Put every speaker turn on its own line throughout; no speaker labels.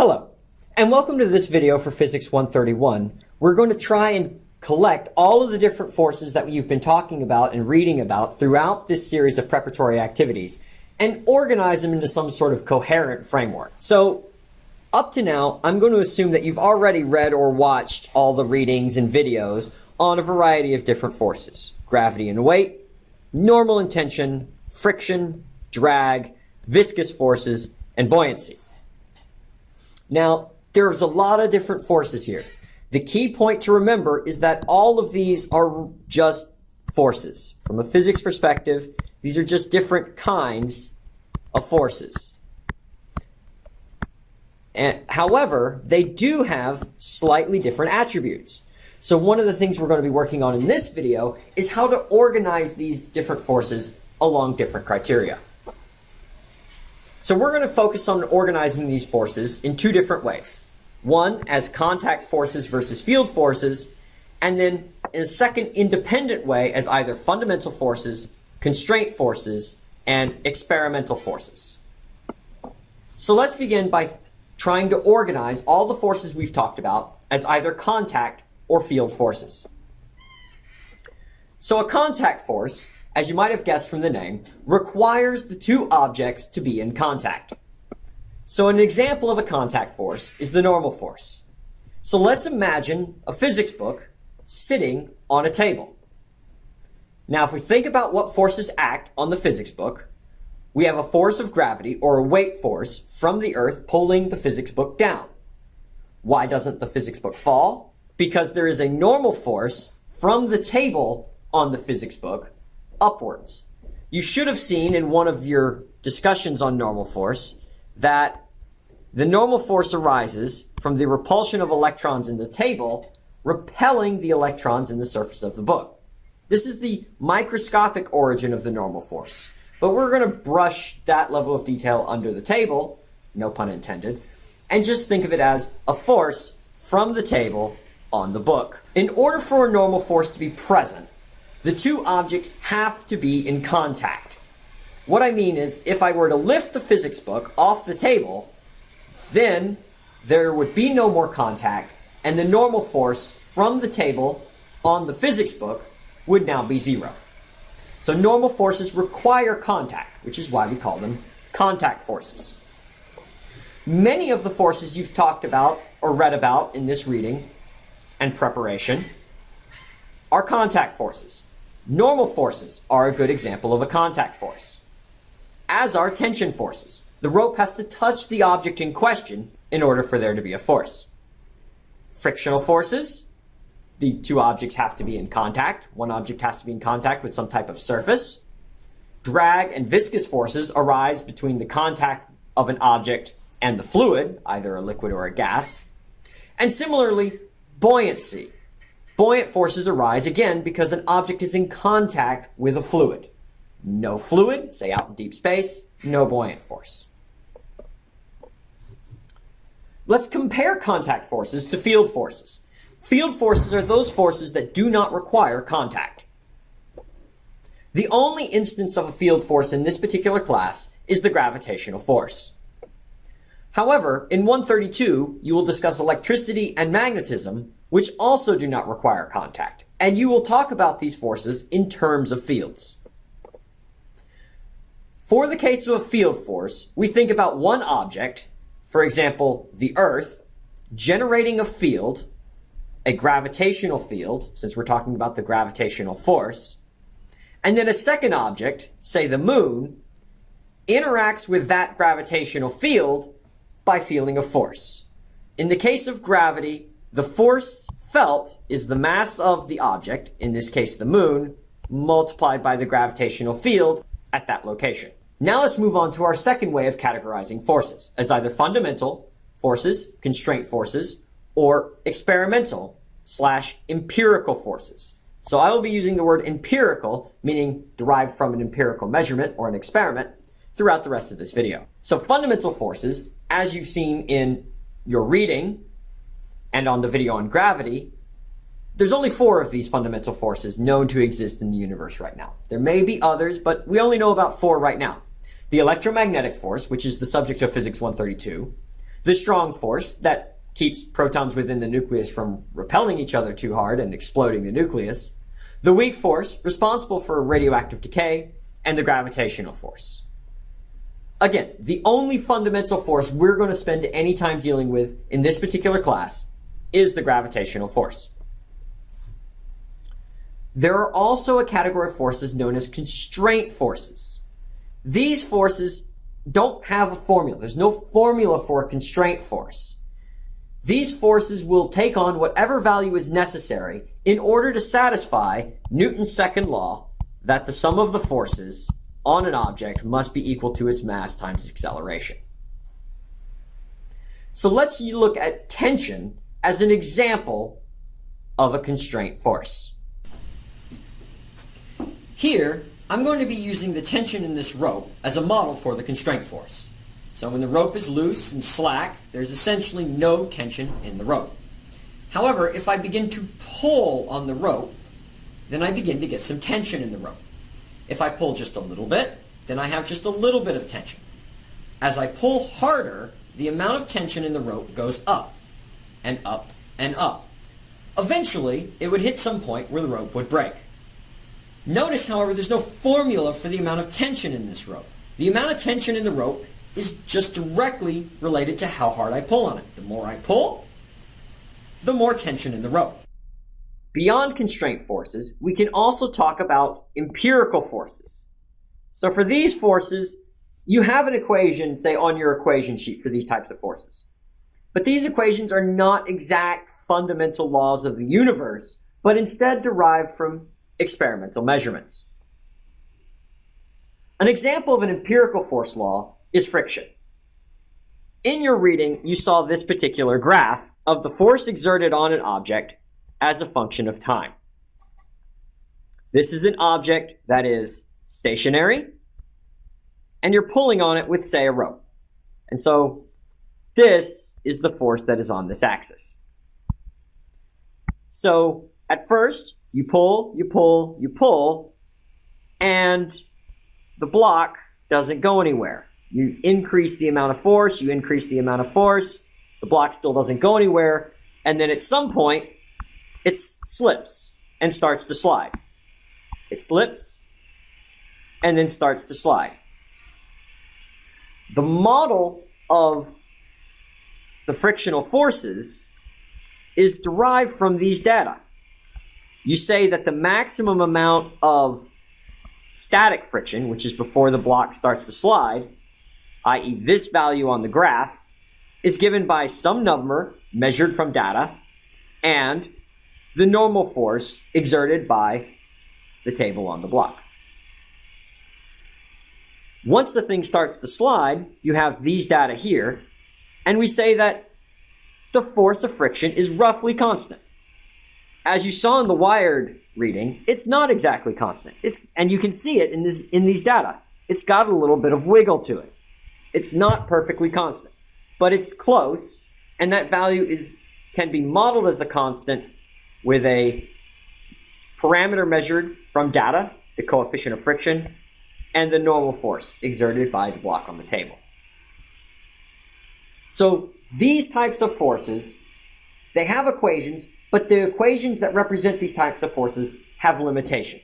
Hello, and welcome to this video for Physics 131. We're going to try and collect all of the different forces that you've been talking about and reading about throughout this series of preparatory activities and organize them into some sort of coherent framework. So up to now, I'm going to assume that you've already read or watched all the readings and videos on a variety of different forces. Gravity and weight, normal and tension, friction, drag, viscous forces, and buoyancy. Now, there's a lot of different forces here. The key point to remember is that all of these are just forces. From a physics perspective, these are just different kinds of forces. And, however, they do have slightly different attributes. So one of the things we're going to be working on in this video is how to organize these different forces along different criteria. So we're going to focus on organizing these forces in two different ways. One as contact forces versus field forces, and then in a second independent way as either fundamental forces, constraint forces, and experimental forces. So let's begin by trying to organize all the forces we've talked about as either contact or field forces. So a contact force as you might have guessed from the name, requires the two objects to be in contact. So an example of a contact force is the normal force. So let's imagine a physics book sitting on a table. Now, if we think about what forces act on the physics book, we have a force of gravity or a weight force from the earth pulling the physics book down. Why doesn't the physics book fall? Because there is a normal force from the table on the physics book upwards. You should have seen in one of your discussions on normal force that the normal force arises from the repulsion of electrons in the table repelling the electrons in the surface of the book. This is the microscopic origin of the normal force. But we're going to brush that level of detail under the table, no pun intended, and just think of it as a force from the table on the book. In order for a normal force to be present, the two objects have to be in contact. What I mean is, if I were to lift the physics book off the table, then there would be no more contact, and the normal force from the table on the physics book would now be zero. So normal forces require contact, which is why we call them contact forces. Many of the forces you've talked about or read about in this reading and preparation are contact forces. Normal forces are a good example of a contact force, as are tension forces. The rope has to touch the object in question in order for there to be a force. Frictional forces, the two objects have to be in contact. One object has to be in contact with some type of surface. Drag and viscous forces arise between the contact of an object and the fluid, either a liquid or a gas. And similarly, buoyancy Buoyant forces arise again because an object is in contact with a fluid. No fluid, say out in deep space, no buoyant force. Let's compare contact forces to field forces. Field forces are those forces that do not require contact. The only instance of a field force in this particular class is the gravitational force. However, in 132, you will discuss electricity and magnetism, which also do not require contact. And you will talk about these forces in terms of fields. For the case of a field force, we think about one object, for example, the Earth, generating a field, a gravitational field, since we're talking about the gravitational force, and then a second object, say the moon, interacts with that gravitational field by feeling a force. In the case of gravity, the force felt is the mass of the object, in this case the moon, multiplied by the gravitational field at that location. Now let's move on to our second way of categorizing forces as either fundamental forces, constraint forces, or experimental slash empirical forces. So I will be using the word empirical, meaning derived from an empirical measurement or an experiment, throughout the rest of this video. So fundamental forces, as you've seen in your reading and on the video on gravity, there's only four of these fundamental forces known to exist in the universe right now. There may be others, but we only know about four right now. The electromagnetic force, which is the subject of Physics 132, The strong force that keeps protons within the nucleus from repelling each other too hard and exploding the nucleus. The weak force, responsible for radioactive decay, and the gravitational force. Again, the only fundamental force we're going to spend any time dealing with in this particular class is the gravitational force. There are also a category of forces known as constraint forces. These forces don't have a formula. There's no formula for a constraint force. These forces will take on whatever value is necessary in order to satisfy Newton's second law that the sum of the forces on an object must be equal to its mass times acceleration. So let's look at tension as an example of a constraint force. Here, I'm going to be using the tension in this rope as a model for the constraint force. So when the rope is loose and slack, there's essentially no tension in the rope. However, if I begin to pull on the rope, then I begin to get some tension in the rope. If I pull just a little bit, then I have just a little bit of tension. As I pull harder, the amount of tension in the rope goes up and up and up. Eventually, it would hit some point where the rope would break. Notice, however, there's no formula for the amount of tension in this rope. The amount of tension in the rope is just directly related to how hard I pull on it. The more I pull, the more tension in the rope. Beyond constraint forces, we can also talk about empirical forces. So for these forces, you have an equation, say, on your equation sheet for these types of forces. But these equations are not exact fundamental laws of the universe, but instead derived from experimental measurements. An example of an empirical force law is friction. In your reading, you saw this particular graph of the force exerted on an object as a function of time. This is an object that is stationary, and you're pulling on it with, say, a rope. And so this is the force that is on this axis. So at first, you pull, you pull, you pull, and the block doesn't go anywhere. You increase the amount of force, you increase the amount of force, the block still doesn't go anywhere, and then at some point, it slips and starts to slide. It slips and then starts to slide. The model of the frictional forces is derived from these data. You say that the maximum amount of static friction, which is before the block starts to slide, i.e. this value on the graph, is given by some number measured from data and the normal force exerted by the table on the block. Once the thing starts to slide, you have these data here, and we say that the force of friction is roughly constant. As you saw in the wired reading, it's not exactly constant. It's, and you can see it in, this, in these data. It's got a little bit of wiggle to it. It's not perfectly constant, but it's close, and that value is can be modeled as a constant with a parameter measured from data, the coefficient of friction, and the normal force exerted by the block on the table. So these types of forces, they have equations, but the equations that represent these types of forces have limitations.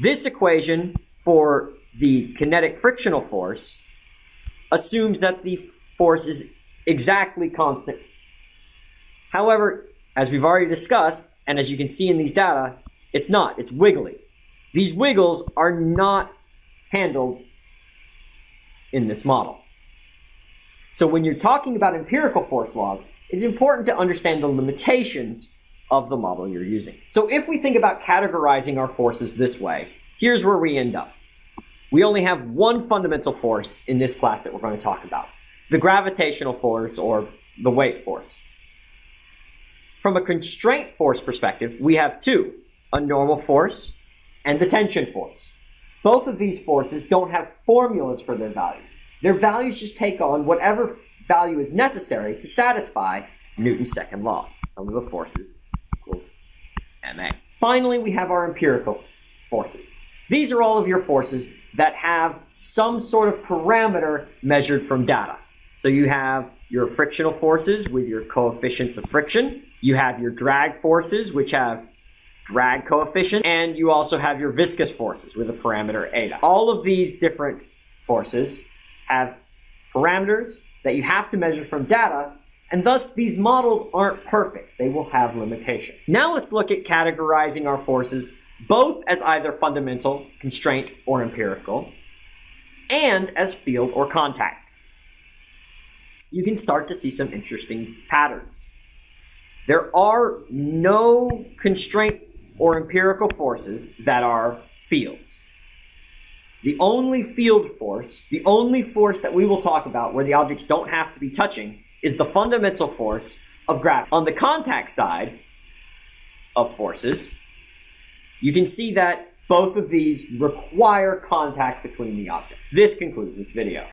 This equation for the kinetic frictional force assumes that the force is exactly constant. However, as we've already discussed, and as you can see in these data, it's not. It's wiggly. These wiggles are not handled in this model. So when you're talking about empirical force laws, it's important to understand the limitations of the model you're using. So if we think about categorizing our forces this way, here's where we end up. We only have one fundamental force in this class that we're going to talk about, the gravitational force or the weight force. From a constraint force perspective, we have two, a normal force and the tension force. Both of these forces don't have formulas for their values. Their values just take on whatever value is necessary to satisfy Newton's second law. Sum of the forces equals ma. Finally, we have our empirical forces. These are all of your forces that have some sort of parameter measured from data. So you have your frictional forces with your coefficients of friction. You have your drag forces, which have drag coefficient, and you also have your viscous forces with a parameter eta. All of these different forces have parameters that you have to measure from data, and thus these models aren't perfect. They will have limitations. Now let's look at categorizing our forces both as either fundamental, constraint, or empirical, and as field or contact. You can start to see some interesting patterns. There are no constraint or empirical forces that are fields. The only field force, the only force that we will talk about where the objects don't have to be touching, is the fundamental force of gravity. On the contact side of forces, you can see that both of these require contact between the objects. This concludes this video.